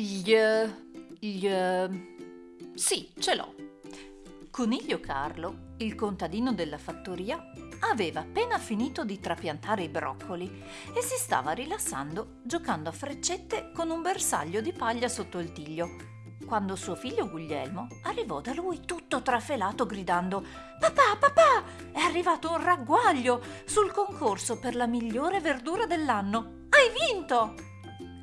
Gli... gli... Sì, ce l'ho. Coniglio Carlo, il contadino della fattoria, aveva appena finito di trapiantare i broccoli e si stava rilassando giocando a freccette con un bersaglio di paglia sotto il tiglio, quando suo figlio Guglielmo arrivò da lui tutto trafelato gridando Papà, papà, è arrivato un ragguaglio sul concorso per la migliore verdura dell'anno. Hai vinto!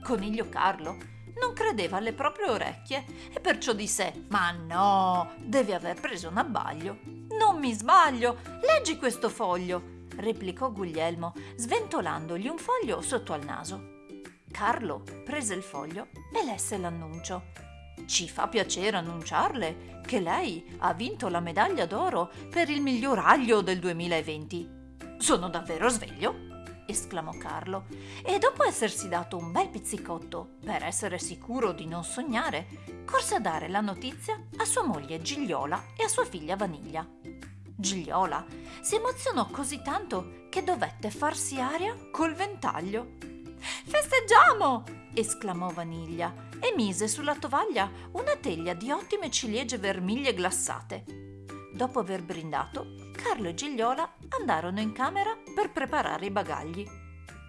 Coniglio Carlo non credeva alle proprie orecchie e perciò disse Ma no, devi aver preso un abbaglio. Non mi sbaglio, leggi questo foglio, replicò Guglielmo, sventolandogli un foglio sotto al naso. Carlo prese il foglio e lesse l'annuncio. Ci fa piacere annunciarle che lei ha vinto la medaglia d'oro per il miglior aglio del 2020. Sono davvero sveglio? Esclamò Carlo, e dopo essersi dato un bel pizzicotto per essere sicuro di non sognare, corse a dare la notizia a sua moglie Gigliola e a sua figlia Vaniglia. Gigliola si emozionò così tanto che dovette farsi aria col ventaglio. Festeggiamo! esclamò Vaniglia e mise sulla tovaglia una teglia di ottime ciliegie vermiglie glassate. Dopo aver brindato, Carlo e Gigliola andarono in camera per preparare i bagagli.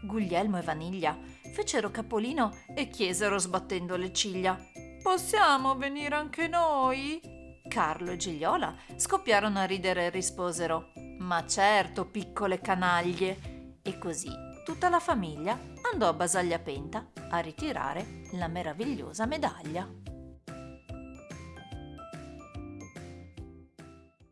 Guglielmo e Vaniglia fecero capolino e chiesero sbattendo le ciglia: Possiamo venire anche noi? Carlo e Gigliola scoppiarono a ridere e risposero: Ma certo, piccole canaglie! E così tutta la famiglia andò a Basagliapenta a ritirare la meravigliosa medaglia.